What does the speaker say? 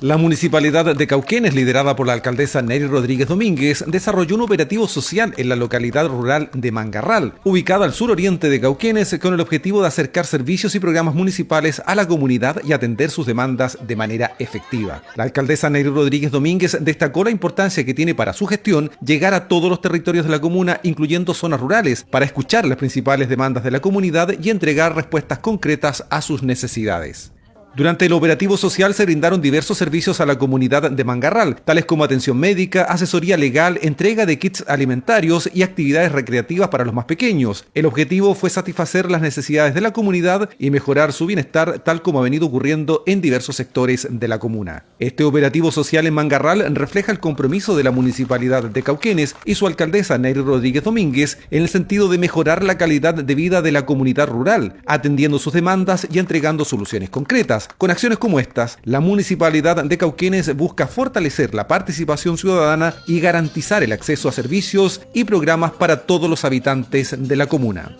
La municipalidad de Cauquenes, liderada por la alcaldesa Neri Rodríguez Domínguez, desarrolló un operativo social en la localidad rural de Mangarral, ubicada al suroriente de Cauquenes, con el objetivo de acercar servicios y programas municipales a la comunidad y atender sus demandas de manera efectiva. La alcaldesa Neri Rodríguez Domínguez destacó la importancia que tiene para su gestión llegar a todos los territorios de la comuna, incluyendo zonas rurales, para escuchar las principales demandas de la comunidad y entregar respuestas concretas a sus necesidades. Durante el operativo social se brindaron diversos servicios a la comunidad de Mangarral, tales como atención médica, asesoría legal, entrega de kits alimentarios y actividades recreativas para los más pequeños. El objetivo fue satisfacer las necesidades de la comunidad y mejorar su bienestar, tal como ha venido ocurriendo en diversos sectores de la comuna. Este operativo social en Mangarral refleja el compromiso de la municipalidad de Cauquenes y su alcaldesa Neyri Rodríguez Domínguez en el sentido de mejorar la calidad de vida de la comunidad rural, atendiendo sus demandas y entregando soluciones concretas con acciones como estas, la Municipalidad de Cauquenes busca fortalecer la participación ciudadana y garantizar el acceso a servicios y programas para todos los habitantes de la comuna.